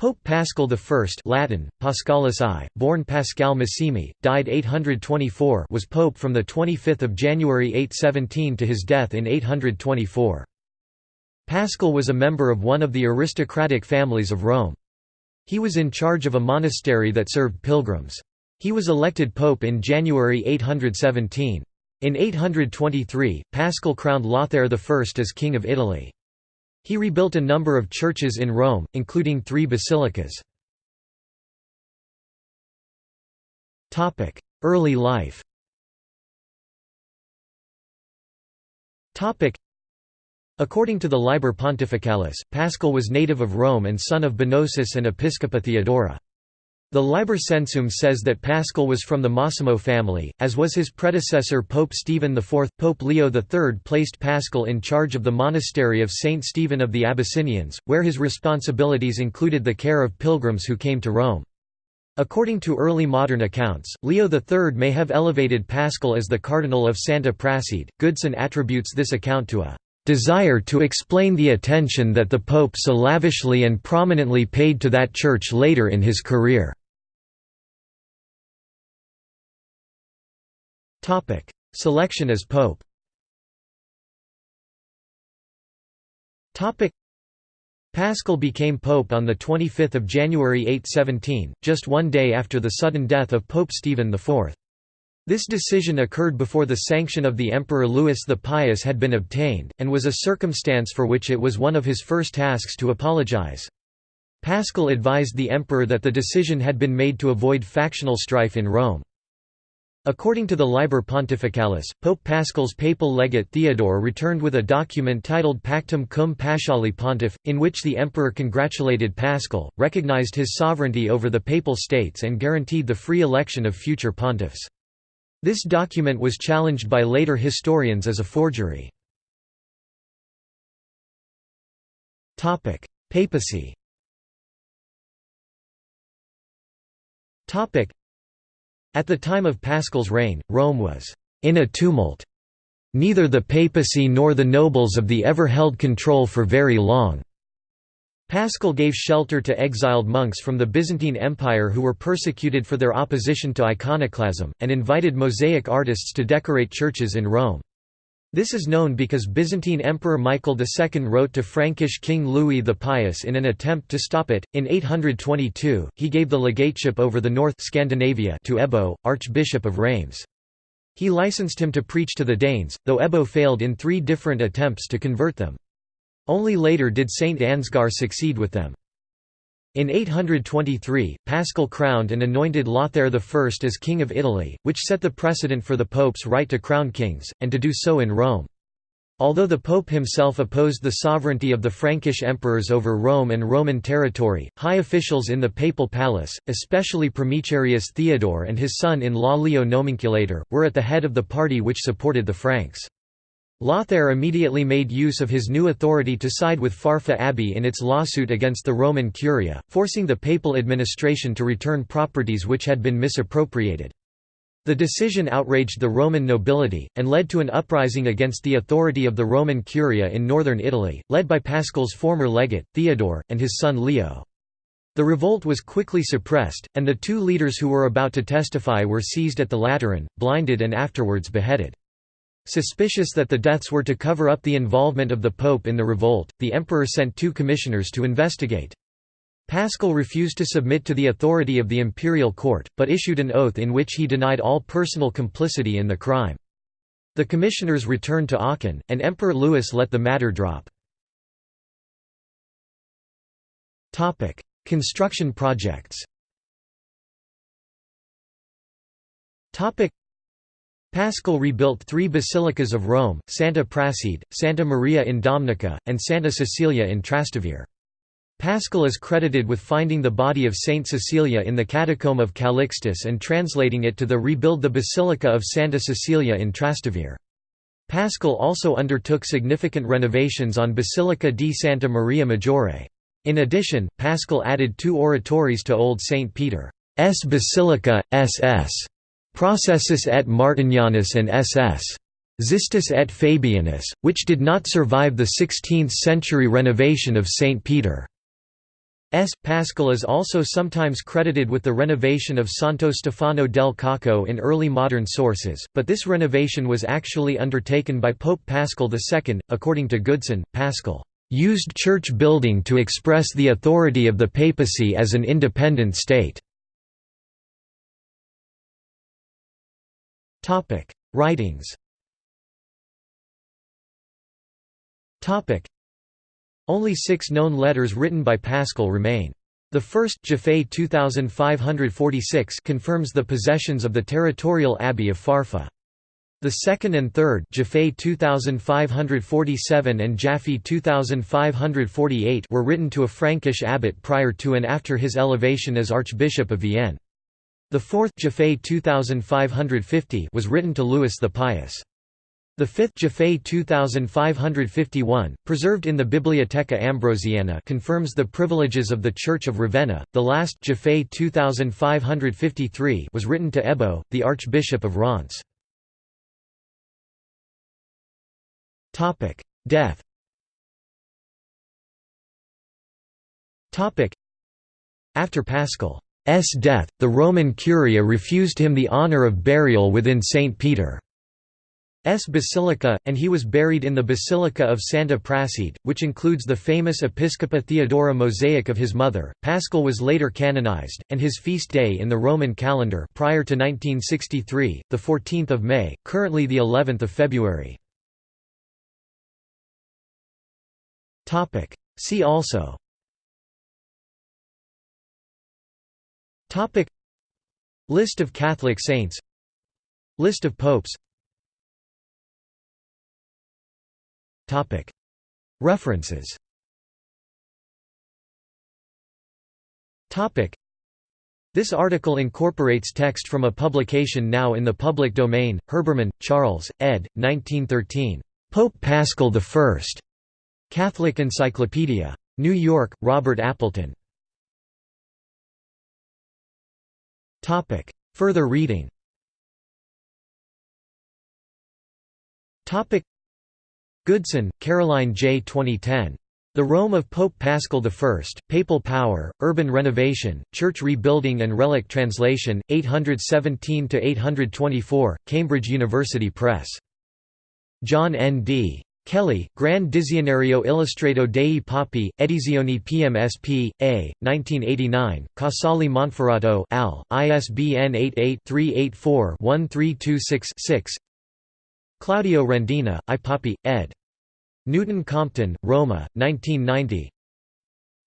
Pope Paschal I Latin, Paschalis I, born Pasquale Massimi, died 824 was pope from 25 January 817 to his death in 824. Paschal was a member of one of the aristocratic families of Rome. He was in charge of a monastery that served pilgrims. He was elected pope in January 817. In 823, Paschal crowned Lothair I as king of Italy. He rebuilt a number of churches in Rome, including three basilicas. Early life According to the Liber Pontificalis, Paschal was native of Rome and son of Bonosus and Episcopa Theodora. The Liber Censuum says that Paschal was from the Massimo family, as was his predecessor Pope Stephen IV. Pope Leo III placed Paschal in charge of the monastery of Saint Stephen of the Abyssinians, where his responsibilities included the care of pilgrims who came to Rome. According to early modern accounts, Leo III may have elevated Paschal as the Cardinal of Santa Prassede. Goodson attributes this account to a desire to explain the attention that the Pope so lavishly and prominently paid to that church later in his career. Selection as pope. Paschal became pope on the 25th of January 817, just one day after the sudden death of Pope Stephen IV. This decision occurred before the sanction of the Emperor Louis the Pious had been obtained, and was a circumstance for which it was one of his first tasks to apologize. Paschal advised the emperor that the decision had been made to avoid factional strife in Rome. According to the Liber Pontificalis, Pope Paschal's papal legate Theodore returned with a document titled Pactum cum Paschali Pontiff, in which the emperor congratulated Paschal, recognized his sovereignty over the papal states and guaranteed the free election of future pontiffs. This document was challenged by later historians as a forgery. Papacy at the time of Paschal's reign, Rome was in a tumult. Neither the papacy nor the nobles of the ever held control for very long. Paschal gave shelter to exiled monks from the Byzantine Empire who were persecuted for their opposition to iconoclasm, and invited mosaic artists to decorate churches in Rome. This is known because Byzantine Emperor Michael II wrote to Frankish King Louis the Pious in an attempt to stop it. In 822, he gave the legateship over the North Scandinavia to Ebbo, Archbishop of Reims. He licensed him to preach to the Danes, though Ebbo failed in three different attempts to convert them. Only later did Saint Ansgar succeed with them. In 823, Paschal crowned and anointed Lothair I as King of Italy, which set the precedent for the pope's right to crown kings, and to do so in Rome. Although the pope himself opposed the sovereignty of the Frankish emperors over Rome and Roman territory, high officials in the papal palace, especially Primicerius Theodore and his son-in-law Leo Nomenclator, were at the head of the party which supported the Franks. Lothair immediately made use of his new authority to side with Farfa Abbey in its lawsuit against the Roman Curia, forcing the papal administration to return properties which had been misappropriated. The decision outraged the Roman nobility, and led to an uprising against the authority of the Roman Curia in northern Italy, led by Paschal's former legate, Theodore, and his son Leo. The revolt was quickly suppressed, and the two leaders who were about to testify were seized at the Lateran, blinded and afterwards beheaded. Suspicious that the deaths were to cover up the involvement of the Pope in the revolt, the emperor sent two commissioners to investigate. Paschal refused to submit to the authority of the imperial court, but issued an oath in which he denied all personal complicity in the crime. The commissioners returned to Aachen, and Emperor Louis let the matter drop. Construction projects Paschal rebuilt three basilicas of Rome, Santa Prassede, Santa Maria in Domnica, and Santa Cecilia in Trastevere. Paschal is credited with finding the body of Saint Cecilia in the catacomb of Calixtus and translating it to the rebuild the Basilica of Santa Cecilia in Trastevere. Paschal also undertook significant renovations on Basilica di Santa Maria Maggiore. In addition, Paschal added two oratories to Old St. Peter's Basilica, SS. Processus et Martinianus and ss. Xistus et Fabianus, which did not survive the 16th-century renovation of St. Peter. S. Paschal is also sometimes credited with the renovation of Santo Stefano del Cocco in early modern sources, but this renovation was actually undertaken by Pope Paschal II. According to Goodson, Paschal used church building to express the authority of the papacy as an independent state. Writings only six known letters written by Paschal remain. The first Jaffe 2546 confirms the possessions of the territorial abbey of Farfa. The second and third Jaffe 2547 and Jaffe 2548 were written to a Frankish abbot prior to and after his elevation as Archbishop of Vienne. The fourth Jaffe 2550 was written to Louis the Pious. The fifth Jaffe 2551, preserved in the Bibliotheca Ambrosiana confirms the privileges of the Church of Ravenna. The last Jaffe 2553 was written to Ebbo, the Archbishop of Reims. Death Topic: After Paschal's death, the Roman Curia refused him the honour of burial within St. Peter. S. Basilica, and he was buried in the Basilica of Santa Prassede, which includes the famous Episcopa Theodora mosaic of his mother. Paschal was later canonized, and his feast day in the Roman calendar prior to 1963, the 14th of May, currently the 11th of February. See also. Topic. List of Catholic saints. List of popes. Topic References Topic This article incorporates text from a publication now in the public domain, Herbermann, Charles, ed. 1913. Pope Paschal I. Catholic Encyclopedia. New York, Robert Appleton. Further reading Goodson, Caroline J. 2010. The Rome of Pope Paschal I, Papal Power, Urban Renovation, Church Rebuilding and Relic Translation, 817–824, Cambridge University Press. John N. D. Kelly, Grand Dizionario Illustrato dei Papi, Edizioni PMSP, A, 1989, Casale Monferrato Al, ISBN 88-384-1326-6 Claudio Rendina, I Papi, ed. Newton Compton, Roma, 1990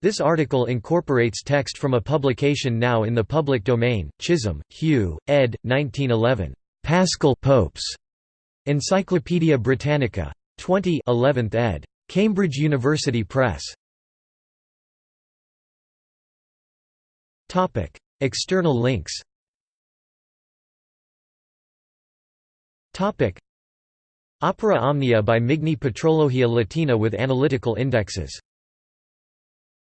This article incorporates text from a publication now in the public domain, Chisholm, Hugh, ed. 1911. Paschal Popes. Encyclopædia Britannica. 20 11th ed. Cambridge University Press. External links Opera Omnia by Migne Patrologia Latina with analytical indexes